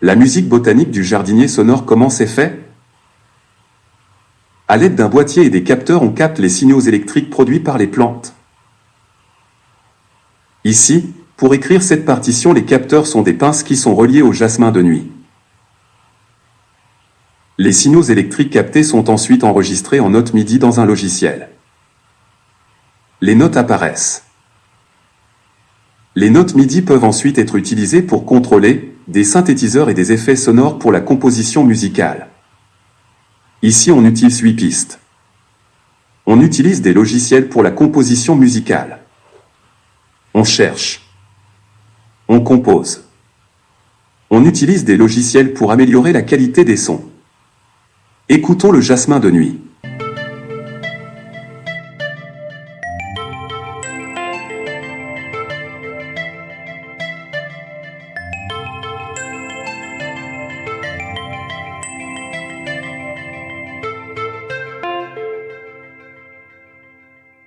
la musique botanique du jardinier sonore comment c'est fait? À l'aide d'un boîtier et des capteurs on capte les signaux électriques produits par les plantes. Ici, pour écrire cette partition les capteurs sont des pinces qui sont reliées au jasmin de nuit. Les signaux électriques captés sont ensuite enregistrés en notes MIDI dans un logiciel. Les notes apparaissent. Les notes MIDI peuvent ensuite être utilisées pour contrôler des synthétiseurs et des effets sonores pour la composition musicale. Ici on utilise 8 pistes. On utilise des logiciels pour la composition musicale. On cherche. On compose. On utilise des logiciels pour améliorer la qualité des sons. Écoutons le jasmin de nuit.